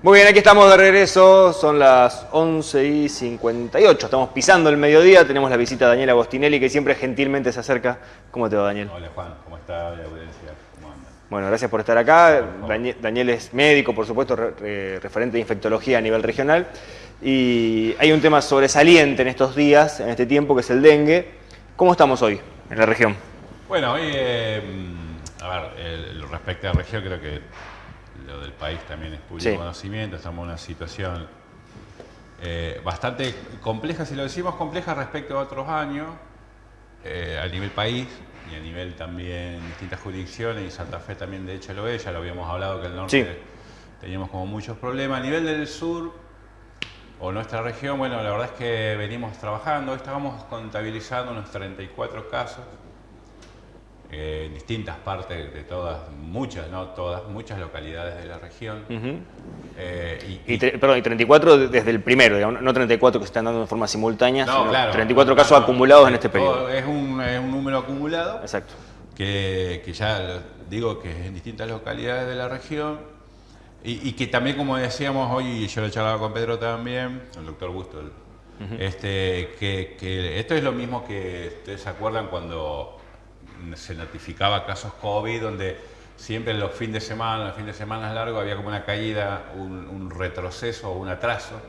Muy bien, aquí estamos de regreso, son las 11 y 58, estamos pisando el mediodía, tenemos la visita de Daniel Agostinelli que siempre gentilmente se acerca. ¿Cómo te va Daniel? Hola Juan, ¿cómo está la audiencia? ¿Cómo anda? Bueno, gracias por estar acá. Daniel, es médico, por supuesto, referente de infectología a nivel regional. Y hay un tema sobresaliente en estos días, en este tiempo, que es el dengue. ¿Cómo estamos hoy en la región? Bueno, hoy, eh, a ver, respecto a la región, creo que lo del país también es público conocimiento, estamos en una situación eh, bastante compleja, si lo decimos compleja respecto a otros años, eh, a nivel país y a nivel también distintas jurisdicciones, y Santa Fe también de hecho lo es, ya lo habíamos hablado que el norte teníamos como muchos problemas. A nivel del sur o nuestra región, bueno, la verdad es que venimos trabajando, estábamos contabilizando unos 34 casos en distintas partes de todas, muchas, no todas, muchas localidades de la región. Eh, y, perdón, y 34 desde el primero, digamos, no 34 que se están dando de forma simultánea, sino 34 casos acumulados en este periodo. Es un, es un, número acumulado. Exacto. Que, que ya digo que es en distintas localidades de la región y, que también, como decíamos hoy, y yo lo charlaba con Pedro también, el doctor Busto, este, que, que esto es lo mismo que ustedes se acuerdan cuando se notificaba casos COVID donde siempre en los fines de semana, los fines de semana largos, había como una caída, un, retroceso o un atraso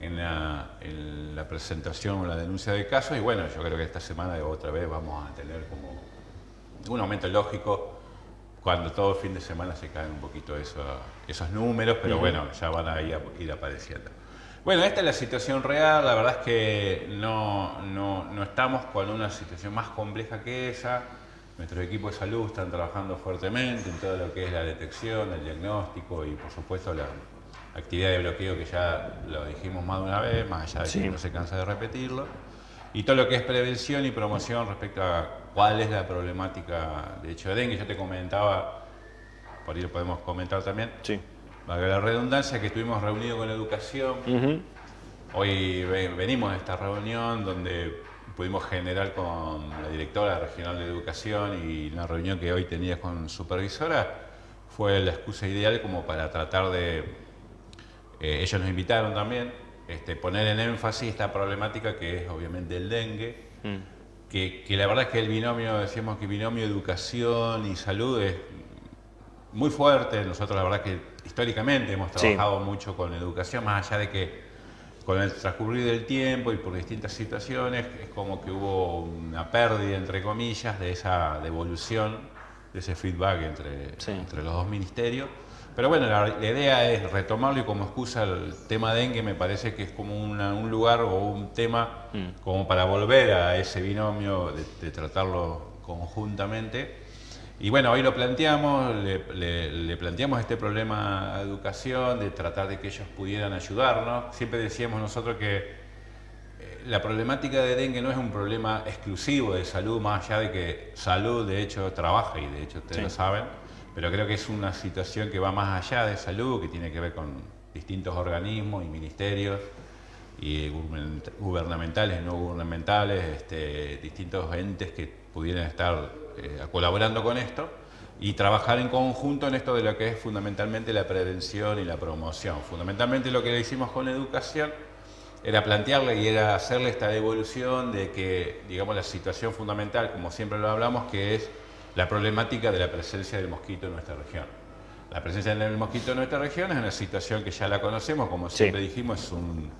en, la, presentación o la denuncia de casos. Y bueno, yo creo que esta semana otra vez vamos a tener como un aumento lógico cuando todo el fin de semana se caen un poquito esos números, pero bueno, ya van a ir apareciendo. Bueno, esta es la situación real, la verdad es que no, no, estamos con una situación más compleja que esa. Nuestros equipos de salud están trabajando fuertemente en todo lo que es la detección, el diagnóstico y por supuesto la actividad de bloqueo que ya lo dijimos más de una vez, más allá de que no se cansa de repetirlo. Y todo lo que es prevención y promoción respecto a cuál es la problemática de hecho de dengue. Yo te comentaba, por ahí lo podemos comentar también. Sí valga la redundancia, que estuvimos reunidos con educación. Hoy venimos de esta reunión donde pudimos generar con la directora regional de educación y la reunión que hoy tenía con supervisora fue la excusa ideal como para tratar de, eh, ellos nos invitaron también, este, poner en énfasis esta problemática que es obviamente el dengue, mm. que, que, la verdad es que el binomio, decíamos que binomio educación y salud es muy fuerte, nosotros la verdad que históricamente hemos trabajado mucho con educación, más allá de que con el transcurrir del tiempo y por distintas situaciones, es como que hubo una pérdida, entre comillas, de esa devolución, de ese feedback entre, entre los dos ministerios. Pero bueno, la, idea es retomarlo y como excusa el tema dengue me parece que es como un lugar o un tema mm. como para volver a ese binomio de tratarlo conjuntamente y bueno, hoy lo planteamos, le, planteamos este problema a educación, de tratar de que ellos pudieran ayudarnos. Siempre decíamos nosotros que eh, la problemática de dengue no es un problema exclusivo de salud, más allá de que salud de hecho trabaja y de hecho ustedes lo saben, pero creo que es una situación que va más allá de salud, que tiene que ver con distintos organismos y ministerios y gubernamentales, no gubernamentales, este, distintos entes que pudieran estar eh, colaborando con esto y trabajar en conjunto en esto de lo que es fundamentalmente la prevención y la promoción. Fundamentalmente lo que hicimos con educación era plantearle y era hacerle esta devolución de que, digamos, la situación fundamental, como siempre lo hablamos, que es la problemática de la presencia del mosquito en nuestra región. La presencia del mosquito en nuestra región es una situación que ya la conocemos, como siempre dijimos, es un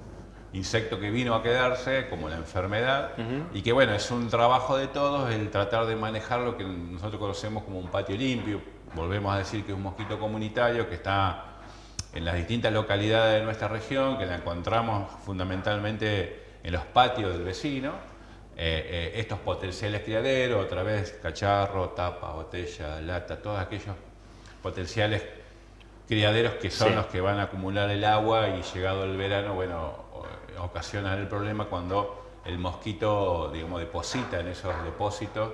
insecto que vino a quedarse, como la enfermedad, y que bueno, es un trabajo de todos el tratar de manejar lo que nosotros conocemos como un patio limpio, volvemos a decir que es un mosquito comunitario que está en las distintas localidades de nuestra región, que la encontramos fundamentalmente en los patios del vecino, eh, eh, estos potenciales criaderos, otra vez cacharro, tapa, botella, lata, todos aquellos potenciales criaderos que son los que van a acumular el agua y llegado el verano, bueno, ocasiona el problema cuando el mosquito, digamos, deposita en esos depósitos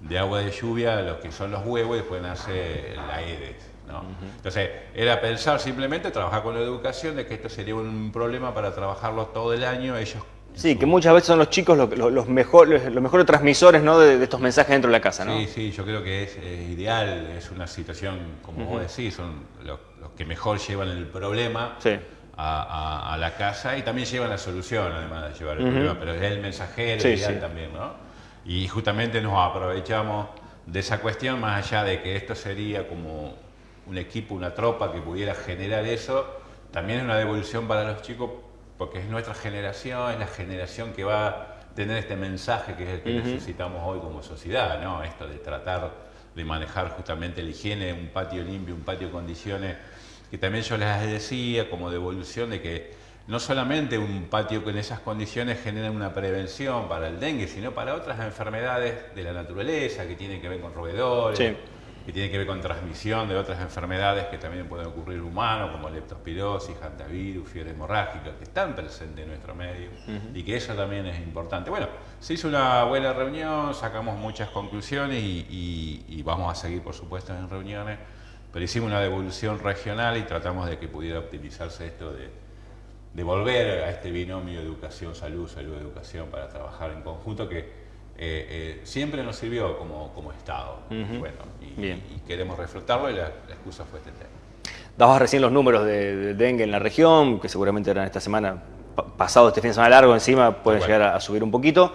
de agua de lluvia lo que son los huevos y después nace la Aedes. ¿no? Entonces, era pensar simplemente, trabajar con la educación, de que esto sería un problema para trabajarlo todo el año, ellos Sí, que muchas veces son los chicos los, los, mejores transmisores ¿no? de, estos mensajes dentro de la casa. ¿no? Sí, sí, yo creo que es ideal, es una situación, como vos decís, son los, que mejor llevan el problema. A, la casa y también llevan la solución, además de llevar el problema, pero es el mensajero ideal también, ¿no? Y justamente nos aprovechamos de esa cuestión, más allá de que esto sería como un equipo, una tropa que pudiera generar eso, también es una devolución para los chicos porque es nuestra generación, es la generación que va a tener este mensaje que es el que necesitamos hoy como sociedad, ¿no? Esto de tratar de manejar justamente la higiene, un patio limpio, un patio con condiciones, que también yo les decía como devolución de que no solamente un patio con esas condiciones genera una prevención para el dengue, sino para otras enfermedades de la naturaleza que tienen que ver con roedores, que tienen que ver con transmisión de otras enfermedades que también pueden ocurrir humanos, como leptospirosis, hantavirus, fiebre hemorrágica, que están presentes en nuestro medio y que eso también es importante. Bueno, se hizo una buena reunión, sacamos muchas conclusiones y, vamos a seguir, por supuesto, en reuniones, pero hicimos una devolución regional y tratamos de que pudiera optimizarse esto de, de volver a este binomio educación-salud, salud-educación para trabajar en conjunto que eh, eh, siempre nos sirvió como, como Estado. bueno, y, queremos reflotarlo y la, excusa fue este tema. Dabas recién los números de, dengue en la región, que seguramente eran esta semana, pasado este fin de semana largo encima, pueden llegar a, subir un poquito.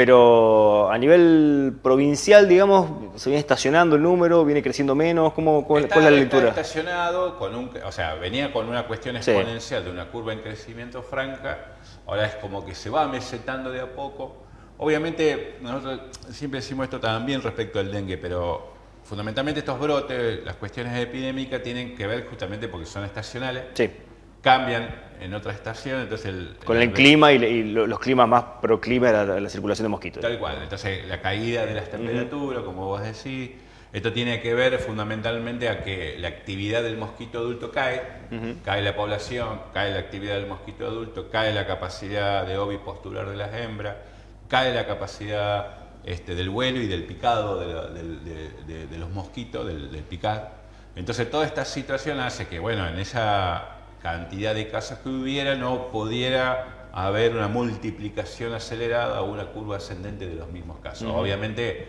Pero a nivel provincial, digamos, se viene estacionando el número, viene creciendo menos, ¿cómo, cuál, es la lectura? Está estacionado, con un, o sea, venía con una cuestión exponencial de una curva en crecimiento franca, ahora es como que se va mesetando de a poco, Obviamente, nosotros siempre decimos esto también respecto al dengue, pero fundamentalmente estos brotes, las cuestiones epidémicas tienen que ver justamente porque son estacionales. Sí. Cambian en otra estación, entonces... El, Con el, clima y, los climas más pro clima la, la, circulación de mosquitos. Tal cual, entonces la caída de las temperaturas, como vos decís, esto tiene que ver fundamentalmente a que la actividad del mosquito adulto cae, cae la población, cae la actividad del mosquito adulto, cae la capacidad de ovipostular de las hembras, cae la capacidad este, del vuelo y del picado de, los mosquitos, del, picar. Entonces toda esta situación hace que, bueno, en esa cantidad de casos que hubiera no pudiera haber una multiplicación acelerada o una curva ascendente de los mismos casos. Obviamente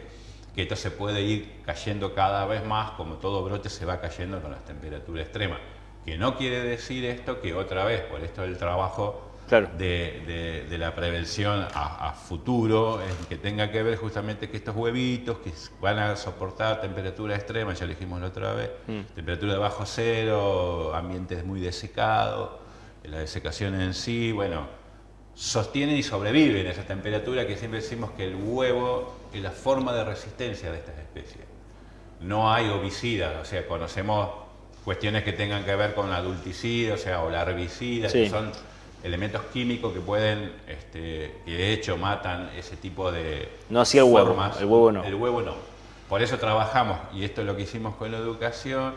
que esto se puede ir cayendo cada vez más, como todo brote se va cayendo con las temperaturas extremas. Que no quiere decir esto que otra vez, por esto del trabajo de, la prevención a, futuro, que tenga que ver justamente que estos huevitos que van a soportar temperaturas extremas, ya lo dijimos la otra vez, mm. temperatura de bajo cero, ambientes muy desecados, la desecación en sí, bueno, sostienen y sobreviven a esa temperatura que siempre decimos que el huevo es la forma de resistencia de estas especies. No hay ovicidas, o sea, conocemos cuestiones que tengan que ver con la adulticida, o sea, o la herbicida, que son elementos químicos que pueden, este, que de hecho matan ese tipo de No así el huevo, el huevo no. El huevo no. Por eso trabajamos, y esto es lo que hicimos con la educación,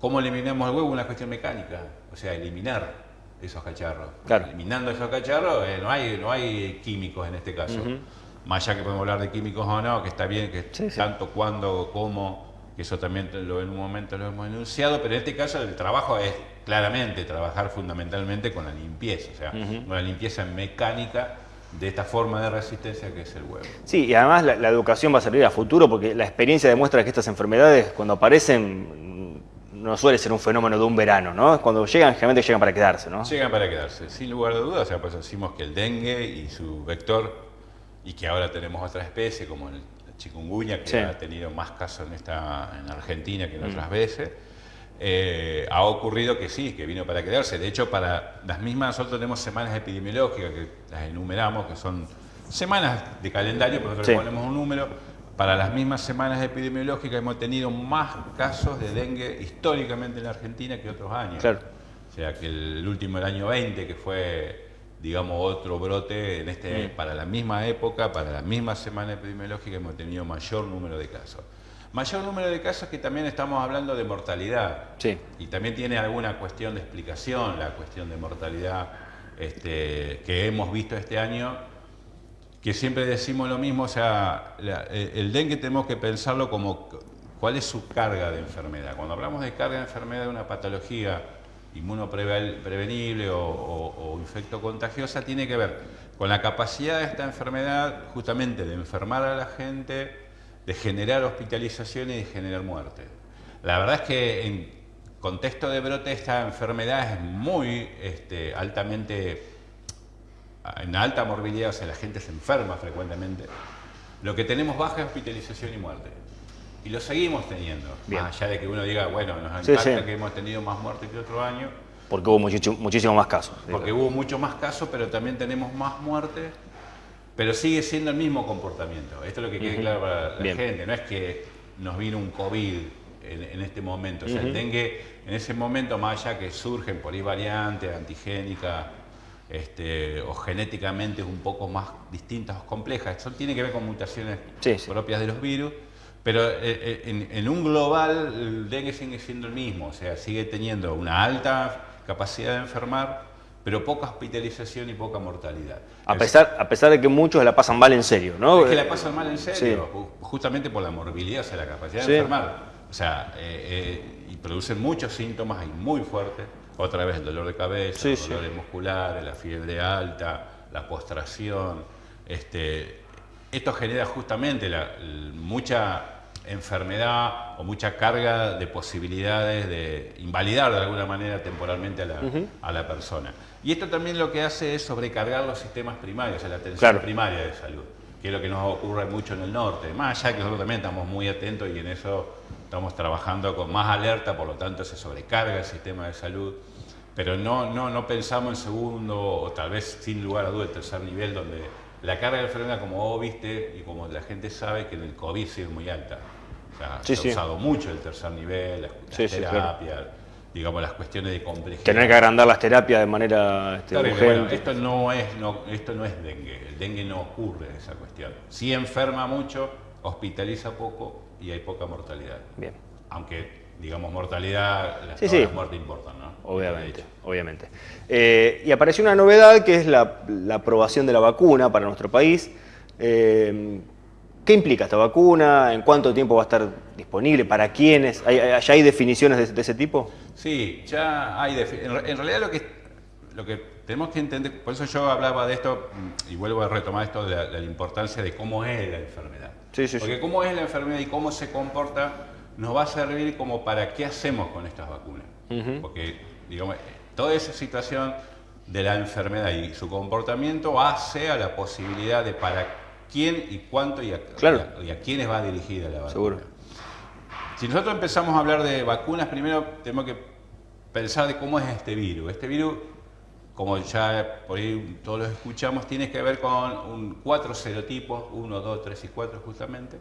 ¿cómo eliminamos el huevo? Una cuestión mecánica, o sea, eliminar esos cacharros. Eliminando esos cacharros, eh, no, hay, no hay químicos en este caso. Más allá que podemos hablar de químicos o no, que está bien, que tanto, cuándo, cómo, que eso también lo, en un momento lo hemos enunciado, pero en este caso el trabajo es claramente trabajar fundamentalmente con la limpieza, o sea, con la limpieza mecánica de esta forma de resistencia que es el huevo. Sí, y además la, educación va a servir a futuro porque la experiencia demuestra que estas enfermedades cuando aparecen no suele ser un fenómeno de un verano, ¿no? Cuando llegan, generalmente llegan para quedarse, ¿no? Llegan para quedarse, sin lugar de dudas, o sea, pues decimos que el dengue y su vector, y que ahora tenemos otra especie como el chikungunya, que ha tenido más casos en, esta, en Argentina que en otras veces, eh, ha ocurrido que sí, que vino para quedarse. De hecho, para las mismas, nosotros tenemos semanas epidemiológicas que las enumeramos, que son semanas de calendario, pero nosotros le ponemos un número. Para las mismas semanas epidemiológicas hemos tenido más casos de dengue históricamente en la Argentina que otros años. O sea, que el último, el año 20, que fue, digamos, otro brote en este, mm. para la misma época, para la misma semana epidemiológica, hemos tenido mayor número de casos. Mayor número de casos que también estamos hablando de mortalidad. Sí. Y también tiene alguna cuestión de explicación la cuestión de mortalidad este, que hemos visto este año, que siempre decimos lo mismo, o sea, el dengue tenemos que pensarlo como cuál es su carga de enfermedad. Cuando hablamos de carga de enfermedad de una patología inmunoprevenible o, o, infecto contagiosa tiene que ver con la capacidad de esta enfermedad justamente de enfermar a la gente, de generar hospitalización y de generar muerte. La verdad es que en contexto de brote esta enfermedad es muy este, altamente, en alta morbilidad, o sea, la gente se enferma frecuentemente. Lo que tenemos baja es hospitalización y muerte. Y lo seguimos teniendo. Más allá de que uno diga, bueno, nos encanta que hemos tenido más muerte que otro año. Porque hubo muchísimo más casos. Porque hubo mucho más casos, pero también tenemos más muertes. Pero sigue siendo el mismo comportamiento. Esto es lo que quede claro para la gente. No es que nos vino un COVID en, este momento. O sea, el dengue en ese momento, más allá que surgen por ahí variantes antigénicas este, o genéticamente un poco más distintas o complejas, eso tiene que ver con mutaciones propias de los virus pero eh, eh, en, un global el dengue sigue siendo el mismo, o sea, sigue teniendo una alta capacidad de enfermar, pero poca hospitalización y poca mortalidad. A pesar, a pesar de que muchos la pasan mal en serio, ¿no? Es que la pasan mal en serio, justamente por la morbilidad, o sea, la capacidad de enfermar. O sea, eh, y producen muchos síntomas y muy fuertes. Otra vez el dolor de cabeza, el dolor muscular, la fiebre alta, la postración. Este, esto genera justamente mucha enfermedad o mucha carga de posibilidades de invalidar de alguna manera temporalmente a la, persona. Y esto también lo que hace es sobrecargar los sistemas primarios, la atención primaria de salud, que es lo que nos ocurre mucho en el norte. Más allá que nosotros también estamos muy atentos y en eso estamos trabajando con más alerta, por lo tanto se sobrecarga el sistema de salud, pero no, no, no pensamos en segundo o tal vez sin lugar a dudas el tercer nivel donde la carga de enfermedad, como vos viste y como la gente sabe, que en el COVID sí es muy alta. O sea, se ha usado mucho el tercer nivel, la, terapia, digamos, las cuestiones de complejidad. Tener que agrandar las terapias de manera este, urgente. esto, no es, no, esto no es dengue, el dengue no ocurre en esa cuestión. Sí enferma mucho, hospitaliza poco y hay poca mortalidad. Bien. Aunque, digamos, mortalidad, las sí, muerte importan, ¿no? Obviamente, obviamente. Eh, y apareció una novedad que es la, aprobación de la vacuna para nuestro país. Eh, ¿Qué implica esta vacuna? ¿En cuánto tiempo va a estar disponible? ¿Para quiénes? ¿Ya hay definiciones de, ese tipo? Sí, ya hay. En, realidad lo que, lo que tenemos que entender, por eso yo hablaba de esto, y vuelvo a retomar esto de la, importancia de cómo es la enfermedad. Sí, sí, Porque cómo es la enfermedad y cómo se comporta nos va a servir como para qué hacemos con estas vacunas. Porque digamos, toda esa situación de la enfermedad y su comportamiento hace a la posibilidad de para quién y cuánto y a, y a, quiénes va dirigida la vacuna. Seguro. Si nosotros empezamos a hablar de vacunas, primero tenemos que pensar de cómo es este virus. Este virus, como ya por ahí todos lo escuchamos, tiene que ver con un, cuatro serotipos, 1, 2, 3 y 4 justamente,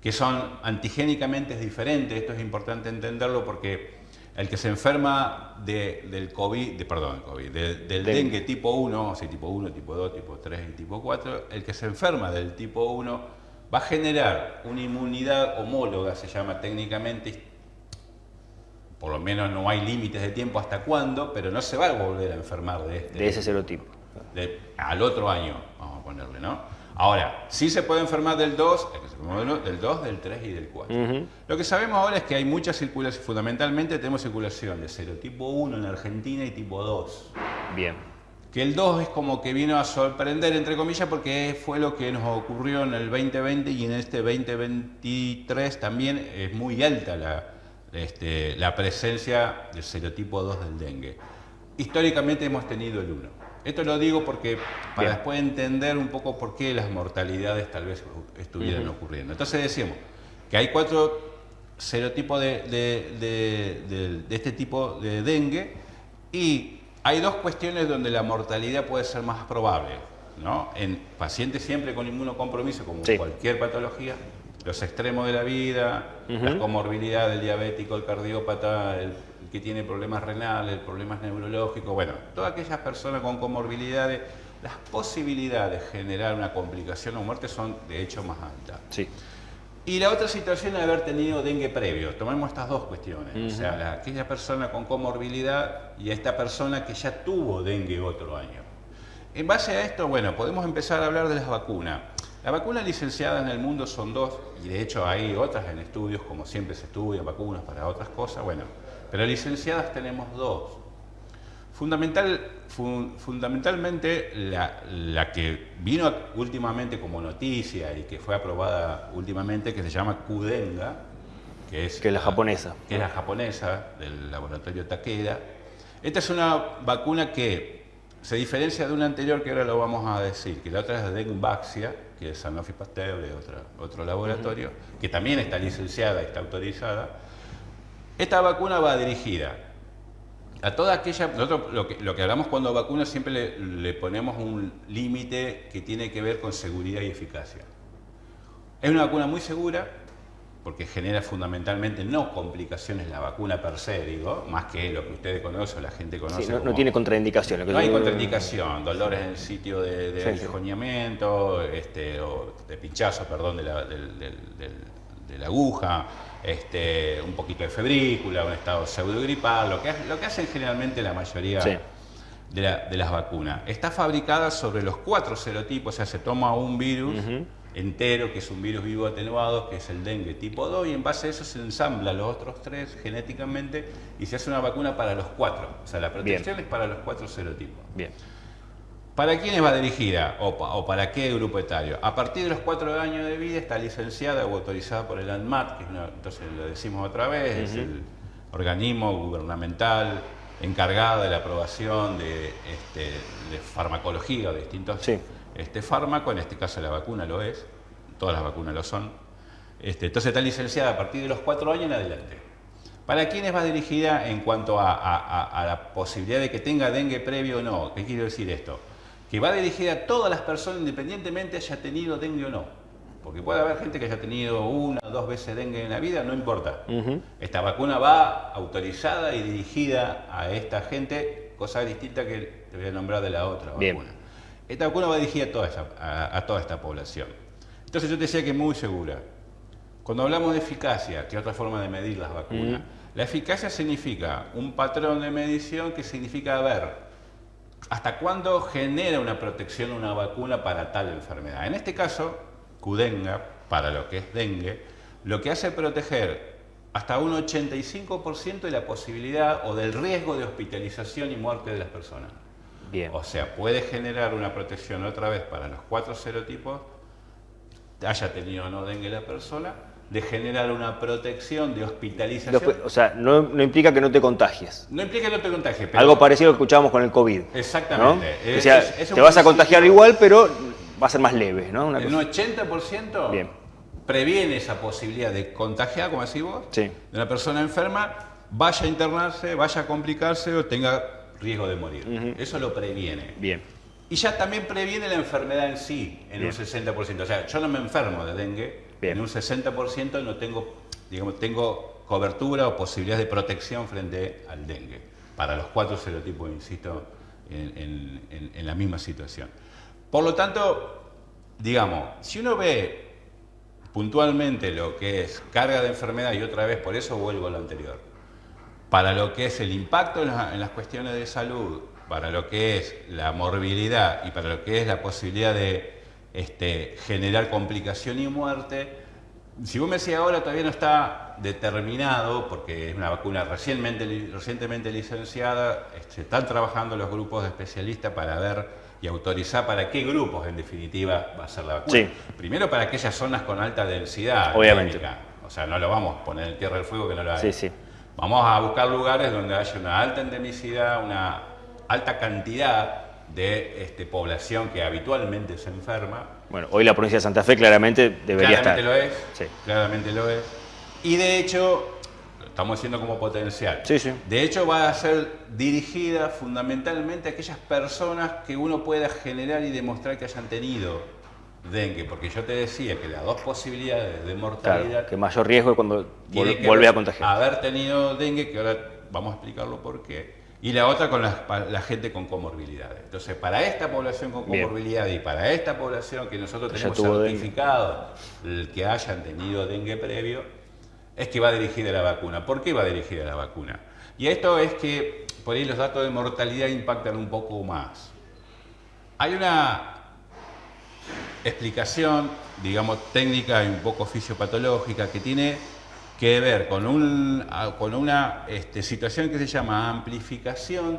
que son antigénicamente diferentes. Esto es importante entenderlo porque el que se enferma del COVID, de, perdón, COVID, del dengue tipo 1, o sea, tipo 1, tipo 2, tipo 3 y tipo 4, el que se enferma del tipo 1 va a generar una inmunidad homóloga, se llama técnicamente, por lo menos no hay límites de tiempo hasta cuándo, pero no se va a volver a enfermar de este. De ese serotipo. al otro año, vamos a ponerle, ¿no? Ahora, sí se puede enfermar del 2, del 2, del 3 y del 4. Lo que sabemos ahora es que hay mucha circulación, fundamentalmente tenemos circulación de serotipo 1 en Argentina y tipo 2. Bien. Que el 2 es como que vino a sorprender, entre comillas, porque fue lo que nos ocurrió en el 2020 y en este 2023 también es muy alta la, este, la presencia del serotipo 2 del dengue. Históricamente hemos tenido el 1. Esto lo digo porque para después entender un poco por qué las mortalidades tal vez estuvieran ocurriendo. Entonces decimos que hay cuatro serotipos de, de, este tipo de dengue y hay dos cuestiones donde la mortalidad puede ser más probable. ¿no? En pacientes siempre con inmunocompromiso, como cualquier patología, los extremos de la vida, la comorbilidad del diabético, el cardiópata, el que tiene problemas renales, problemas neurológicos, bueno, todas aquellas personas con comorbilidades, las posibilidades de generar una complicación o muerte son de hecho más altas. Sí. Y la otra situación es haber tenido dengue previo. Tomemos estas dos cuestiones. O sea, aquella persona con comorbilidad y esta persona que ya tuvo dengue otro año. En base a esto, bueno, podemos empezar a hablar de las vacunas. Las vacunas licenciadas en el mundo son dos, y de hecho hay otras en estudios, como siempre se estudian vacunas para otras cosas. Bueno, pero licenciadas tenemos dos. Fundamental, fundamentalmente la, que vino últimamente como noticia y que fue aprobada últimamente, que se llama Kudenga, que es, que la japonesa. Que es la japonesa del laboratorio Takeda. Esta es una vacuna que se diferencia de una anterior que ahora lo vamos a decir, que la otra es de Dengvaxia, que es Sanofi Pasteur, de otro, otro laboratorio, que también está licenciada, está autorizada. Esta vacuna va dirigida a toda aquella, nosotros lo que, lo que hablamos cuando vacuna siempre le, ponemos un límite que tiene que ver con seguridad y eficacia. Es una vacuna muy segura porque genera fundamentalmente no complicaciones la vacuna per se, digo, más que lo que ustedes conocen o la gente conoce. Sí, no, tiene contraindicación. No hay contraindicación, dolores en el sitio de, de este, o de pinchazo, perdón, de la, de la aguja, este, un poquito de febrícula, un estado pseudogripal, lo que, lo que hacen generalmente la mayoría de, las vacunas. Está fabricada sobre los cuatro serotipos, o sea, se toma un virus entero, que es un virus vivo atenuado, que es el dengue tipo 2, y en base a eso se ensambla los otros tres genéticamente y se hace una vacuna para los cuatro. O sea, la protección es para los cuatro serotipos. Bien. ¿Para quiénes va dirigida o, para qué grupo etario? A partir de los cuatro años de vida está licenciada o autorizada por el ANMAT, que entonces lo decimos otra vez, es el organismo gubernamental encargado de la aprobación de, este, farmacología o de distintos este, fármacos, en este caso la vacuna lo es, todas las vacunas lo son. Este, entonces está licenciada a partir de los cuatro años en adelante. ¿Para quiénes va dirigida en cuanto a, a la posibilidad de que tenga dengue previo o no? ¿Qué quiero decir esto? Que va dirigida a todas las personas independientemente haya tenido dengue o no. Porque puede haber gente que haya tenido una o dos veces dengue en la vida, no importa. Esta vacuna va autorizada y dirigida a esta gente, cosa distinta que te voy a nombrar de la otra vacuna. Esta vacuna va dirigida a toda, a, toda esta población. Entonces yo te decía que es muy segura. Cuando hablamos de eficacia, que es otra forma de medir las vacunas, la eficacia significa un patrón de medición que significa ver ¿Hasta cuándo genera una protección una vacuna para tal enfermedad? En este caso, Kudenga, para lo que es dengue, lo que hace es proteger hasta un 85% de la posibilidad o del riesgo de hospitalización y muerte de las personas. Bien. O sea, puede generar una protección otra vez para los cuatro serotipos, haya tenido o no dengue la persona, de generar una protección de hospitalización. o sea, no, implica que no te contagies. No implica que no te contagies. Algo parecido que escuchábamos con el COVID. Exactamente. o sea, te vas a contagiar igual, pero va a ser más leve, ¿no? Una un 80% Bien. previene esa posibilidad de contagiar, como decís vos, de una persona enferma, vaya a internarse, vaya a complicarse o tenga riesgo de morir. Eso lo previene. Bien. Y ya también previene la enfermedad en sí, en un 60%. O sea, yo no me enfermo de dengue, en un 60% no tengo, digamos, tengo cobertura o posibilidad de protección frente al dengue. Para los cuatro serotipos, insisto, en la misma situación. Por lo tanto, digamos, si uno ve puntualmente lo que es carga de enfermedad, y otra vez por eso vuelvo a lo anterior, para lo que es el impacto en, las cuestiones de salud, para lo que es la morbilidad y para lo que es la posibilidad de este, generar complicación y muerte. Si vos me decís ahora todavía no está determinado, porque es una vacuna recientemente, recientemente licenciada, se este, están trabajando los grupos de especialistas para ver y autorizar para qué grupos en definitiva va a ser la vacuna. Primero para aquellas zonas con alta densidad. Obviamente. O sea, no lo vamos a poner en tierra del fuego que no lo hay. Sí, sí. Vamos a buscar lugares donde haya una alta endemicidad, una alta cantidad de este, población que habitualmente se enferma. Bueno, hoy la provincia de Santa Fe claramente debería claramente Lo es, sí. Claramente lo es. Y de hecho, estamos haciendo como potencial. Sí, sí. De hecho, va a ser dirigida fundamentalmente a aquellas personas que uno pueda generar y demostrar que hayan tenido dengue, porque yo te decía que las dos posibilidades de mortalidad... Claro, que mayor riesgo es cuando vuelve a contagiar. Haber tenido dengue, que ahora vamos a explicarlo por qué, y la otra con la, gente con comorbilidades. Entonces, para esta población con comorbilidad y para esta población que nosotros tenemos certificado el que hayan tenido dengue previo, es que va dirigida la vacuna. ¿Por qué va dirigida la vacuna? Y esto es que por ahí los datos de mortalidad impactan un poco más. Hay una explicación, digamos, técnica y un poco fisiopatológica que tiene que ver con, un, con una este, situación que se llama amplificación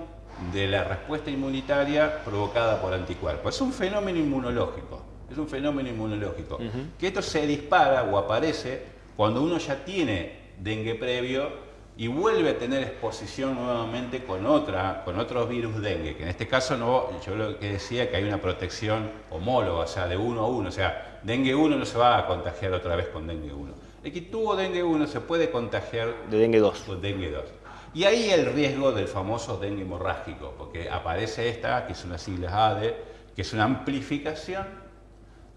de la respuesta inmunitaria provocada por anticuerpos. Es un fenómeno inmunológico, es un fenómeno inmunológico. Que esto se dispara o aparece cuando uno ya tiene dengue previo y vuelve a tener exposición nuevamente con, otra, con otros virus dengue, que en este caso no, yo lo que decía que hay una protección homóloga, o sea, de uno a uno, o sea, dengue 1 no se va a contagiar otra vez con dengue 1. El que tuvo dengue 1 se puede contagiar de dengue 2. Con dengue 2. Y ahí el riesgo del famoso dengue hemorrágico, porque aparece esta, que es una sigla ADE, que es una amplificación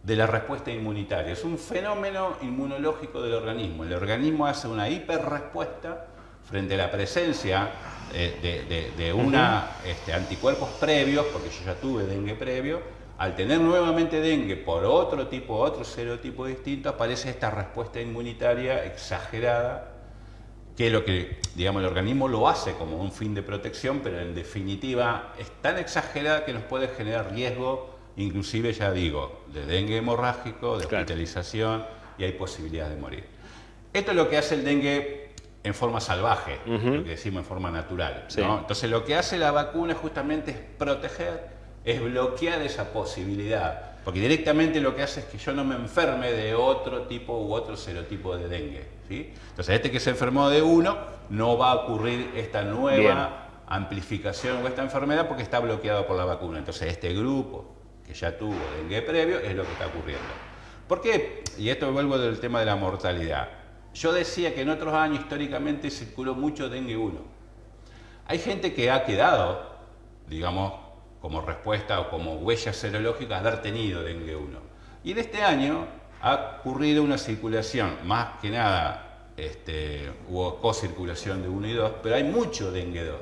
de la respuesta inmunitaria. Es un fenómeno inmunológico del organismo. El organismo hace una hiperrespuesta frente a la presencia eh, de, una este, anticuerpos previos, porque yo ya tuve dengue previo, al tener nuevamente dengue por otro tipo, otro serotipo distinto, aparece esta respuesta inmunitaria exagerada, que es lo que, digamos, el organismo lo hace como un fin de protección, pero en definitiva es tan exagerada que nos puede generar riesgo, inclusive, ya digo, de dengue hemorrágico, de hospitalización, y hay posibilidad de morir. Esto es lo que hace el dengue en forma salvaje, lo que decimos en forma natural. Entonces lo que hace la vacuna justamente es proteger, es bloquear esa posibilidad. Porque directamente lo que hace es que yo no me enferme de otro tipo u otro serotipo de dengue. ¿sí? Entonces este que se enfermó de uno, no va a ocurrir esta nueva amplificación o esta enfermedad porque está bloqueado por la vacuna. Entonces este grupo que ya tuvo dengue previo es lo que está ocurriendo. ¿Por qué? Y esto vuelvo del tema de la mortalidad. Yo decía que en otros años históricamente circuló mucho dengue 1. Hay gente que ha quedado, digamos, como respuesta o como huella serológica haber tenido dengue 1. Y en este año ha ocurrido una circulación, más que nada este, hubo co-circulación de 1 y 2, pero hay mucho dengue 2.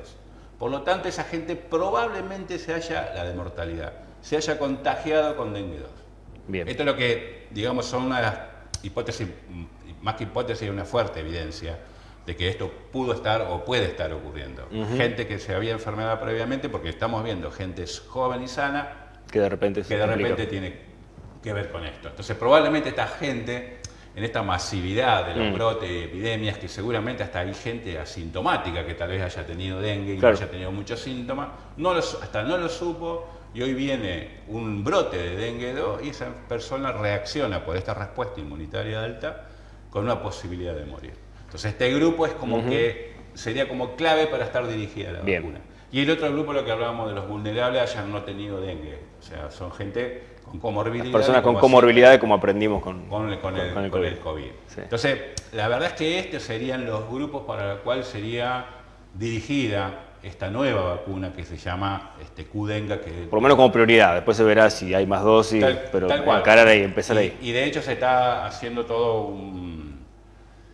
Por lo tanto, esa gente probablemente se haya, la de mortalidad, se haya contagiado con dengue 2. Bien. Esto es lo que, digamos, son una de las hipótesis más que hipótesis, una fuerte evidencia de que esto pudo estar o puede estar ocurriendo. Gente que se había enfermado previamente, porque estamos viendo gente joven y sana que de repente, que de repente tiene que ver con esto. Entonces probablemente esta gente, en esta masividad de los mm. brotes y epidemias, que seguramente hasta hay gente asintomática que tal vez haya tenido dengue y no haya tenido muchos síntomas, no hasta no lo supo, y hoy viene un brote de dengue 2 y esa persona reacciona por esta respuesta inmunitaria alta con una posibilidad de morir. Entonces este grupo es como que sería como clave para estar dirigida la vacuna. Y el otro grupo, lo que hablábamos de los vulnerables, hayan no tenido dengue. O sea, son gente con comorbilidades. Personas con comorbilidades, como aprendimos con, con, el, COVID. Entonces, la verdad es que estos serían los grupos para los cuales sería dirigida esta nueva vacuna que se llama este, Qdenga. Que, Por lo menos como prioridad, después se verá si hay más dosis, pero encarar ahí, empezar ahí. Y de hecho se está haciendo todo un,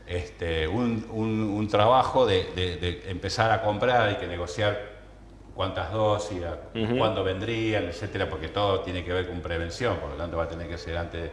este, un, trabajo de, empezar a comprar y que negociar cuántas dosis, cuándo vendrían, etcétera, porque todo tiene que ver con prevención, por lo tanto va a tener que ser antes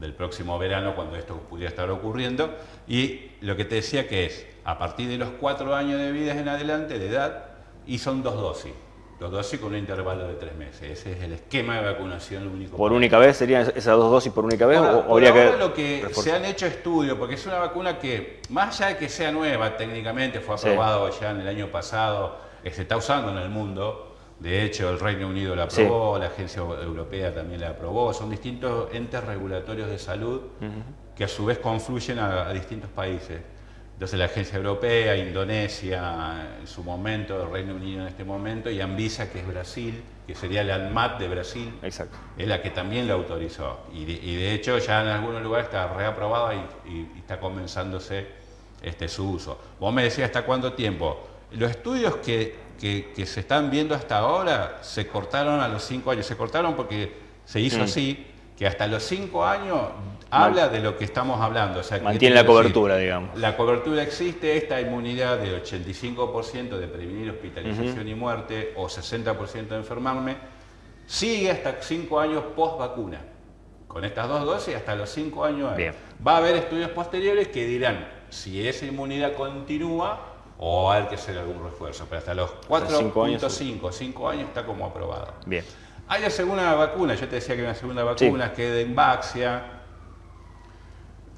del próximo verano cuando esto pudiera estar ocurriendo. Y lo que te decía que es, a partir de los cuatro años de vida en adelante, de edad, y son dos dosis. Dos dosis con un intervalo de tres meses. Ese es el esquema de vacunación único. ¿Por única vez serían esas dos dosis por única vez? o habría que lo que se han hecho estudios, porque es una vacuna que, más allá de que sea nueva técnicamente, fue aprobado ya en el año pasado, se está usando en el mundo, de hecho, el Reino Unido la aprobó, la Agencia Europea también la aprobó. Son distintos entes regulatorios de salud que a su vez confluyen a, distintos países. Entonces la Agencia Europea, Indonesia en su momento, el Reino Unido en este momento, y Anvisa, que es Brasil, que sería la ANMAT de Brasil, Exacto. es la que también la autorizó. Y de, hecho ya en algunos lugares está reaprobada y, está comenzándose este, su uso. Vos me decías, ¿hasta cuánto tiempo? Los estudios que que, se están viendo hasta ahora se cortaron a los cinco años. Se cortaron porque se hizo mm. así, que hasta los cinco años habla de lo que estamos hablando. Mantiene la cobertura, digamos. La cobertura existe, esta inmunidad del 85% de prevenir hospitalización y muerte o 60% de enfermarme, sigue hasta cinco años post vacuna. Con estas dos dosis hasta los cinco años. Va a haber estudios posteriores que dirán si esa inmunidad continúa o hay que hacer algún refuerzo, pero hasta los 4.5, 5 años está como aprobado. Bien. Hay la segunda vacuna, yo te decía que hay una segunda vacuna que es de Embaxia,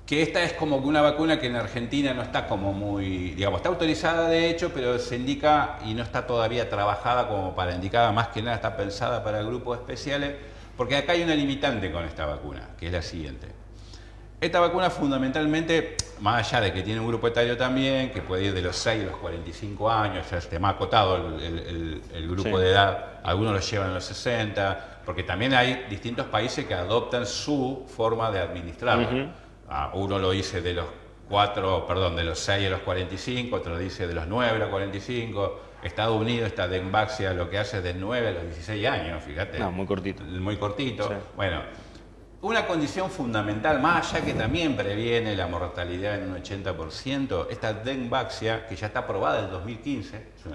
que esta es como una vacuna que en Argentina no está como muy, digamos, está autorizada de hecho, pero se indica y no está todavía trabajada como para indicada, más que nada está pensada para grupos especiales, porque acá hay una limitante con esta vacuna, que es la siguiente. Esta vacuna fundamentalmente, más allá de que tiene un grupo etario también, que puede ir de los 6 a los 45 años, ya esté más acotado el, grupo de edad, algunos lo llevan a los 60, porque también hay distintos países que adoptan su forma de administrarlo. Ah, uno lo dice de los 4, perdón, de los 6 a los 45, otro dice de los 9 a los 45. Estados Unidos, esta Denvaxia lo que hace es de 9 a los 16 años, fíjate. No, muy cortito. Muy cortito. Bueno, una condición fundamental, más allá que también previene la mortalidad en un 80%, esta Denvaxia, que ya está aprobada en el 2015, es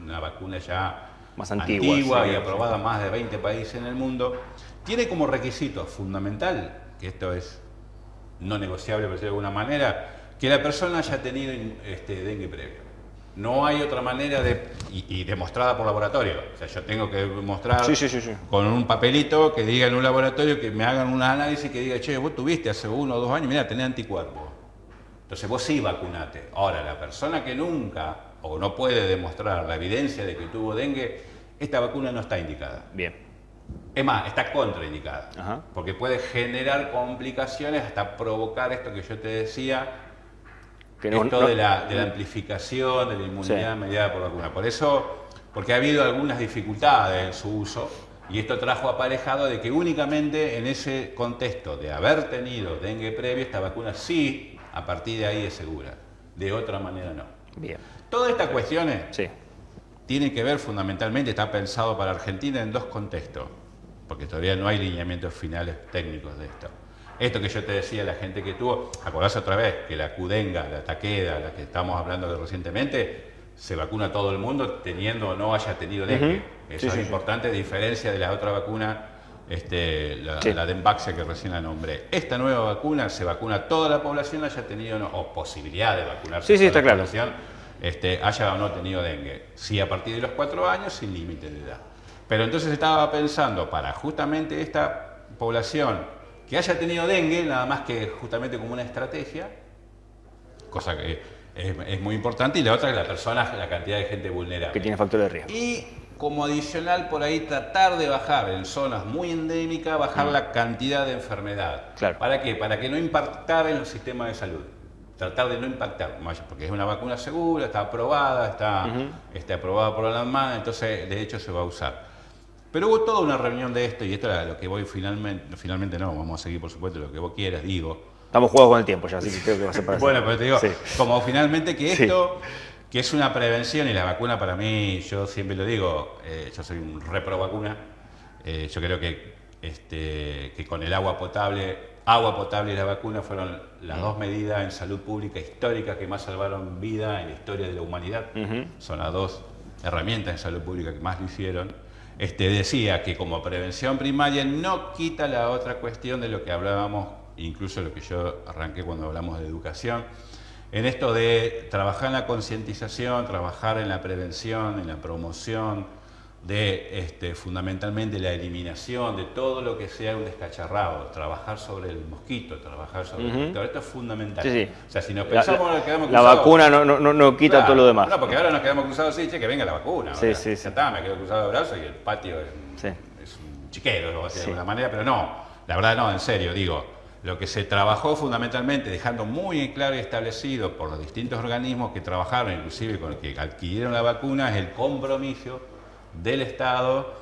una, vacuna ya más antigua, y aprobada en más de 20 países en el mundo, tiene como requisito fundamental, que esto es no negociable, por decirlo de alguna manera, que la persona haya tenido este, dengue previo. No hay otra manera de, y, demostrada por laboratorio. O sea, yo tengo que mostrar con un papelito que diga en un laboratorio que me hagan un análisis que diga, che, vos tuviste hace uno o dos años, mira, tenés anticuerpos. Entonces vos sí vacunate. Ahora, la persona que nunca o no puede demostrar la evidencia de que tuvo dengue, esta vacuna no está indicada. Bien. Es más, está contraindicada. Porque puede generar complicaciones hasta provocar esto que yo te decía, esto de, la, amplificación de la inmunidad mediada por vacuna. Por eso, porque ha habido algunas dificultades en su uso y esto trajo aparejado de que únicamente en ese contexto de haber tenido dengue previo, esta vacuna sí, a partir de ahí es segura. De otra manera no. Bien. Todas estas cuestiones sí. Tienen que ver fundamentalmente, está pensado para Argentina en dos contextos, porque todavía no hay lineamientos finales técnicos de esto. Esto que yo te decía, la gente que tuvo, acordás otra vez que la cudenga, la taqueda, la que estamos hablando de recientemente, se vacuna todo el mundo teniendo o no haya tenido dengue. Eso es importante, diferencia de la otra vacuna, este, la, la Denvaxia que recién la nombré. Esta nueva vacuna se vacuna a toda la población, haya tenido o posibilidad de vacunarse sí, toda la población, este, haya o no tenido dengue. Sí, a partir de los cuatro años, sin límite de edad. Pero entonces estaba pensando para justamente esta población que haya tenido dengue, nada más que justamente como una estrategia, cosa que es, muy importante, y la otra es la persona, la cantidad de gente vulnerable. Que tiene factor de riesgo. Y como adicional por ahí tratar de bajar en zonas muy endémicas, bajar mm. la cantidad de enfermedad. Claro. ¿Para qué? Para que no impactara en el sistema de salud. Tratar de no impactar, porque es una vacuna segura, está aprobada, está, está aprobada por la ANMA, entonces de hecho se va a usar. Pero hubo toda una reunión de esto y esto era lo que voy finalmente, finalmente no, vamos a seguir por supuesto lo que vos quieras, digo. Estamos jugados con el tiempo ya, así que creo que va a ser para Bueno, pero te digo, como finalmente que esto, que es una prevención y la vacuna para mí, yo siempre lo digo, eh, yo soy un repro vacuna, eh, yo creo que, este, que con el agua potable, agua potable y la vacuna fueron las dos medidas en salud pública históricas que más salvaron vida en la historia de la humanidad. Son las dos herramientas en salud pública que más lo hicieron. Este, decía que como prevención primaria no quita la otra cuestión de lo que hablábamos, incluso lo que yo arranqué cuando hablamos de educación, en esto de trabajar en la concientización, trabajar en la prevención, en la promoción, de este, fundamentalmente la eliminación de todo lo que sea un descacharrado, trabajar sobre el mosquito, trabajar sobre el mosquito. Esto es fundamental. O sea, si nos pensamos la, quedamos La vacuna no, no, no quita todo lo demás. No, porque ahora nos quedamos cruzados así, che, que venga la vacuna. Sí, sí, sí. está, me quedo cruzado de brazos y el patio es, un chiquero, lo voy a decir de alguna manera, pero no, la verdad no, en serio, digo. Lo que se trabajó fundamentalmente, dejando muy claro y establecido por los distintos organismos que trabajaron, inclusive con los que adquirieron la vacuna, es el compromiso del Estado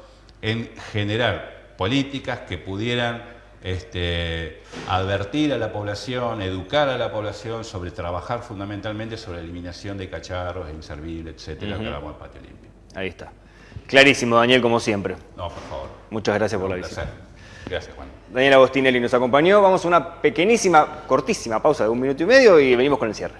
en generar políticas que pudieran este, advertir a la población, educar a la población sobre trabajar fundamentalmente sobre la eliminación de cacharros, inservibles, etcétera, que hablamos patio limpio. Ahí está. Clarísimo, Daniel, como siempre. No, por favor. Muchas gracias por la visita. Gracias, Juan. Daniel Agostinelli nos acompañó. Vamos a una pequeñísima, cortísima pausa de un minuto y medio y venimos con el cierre.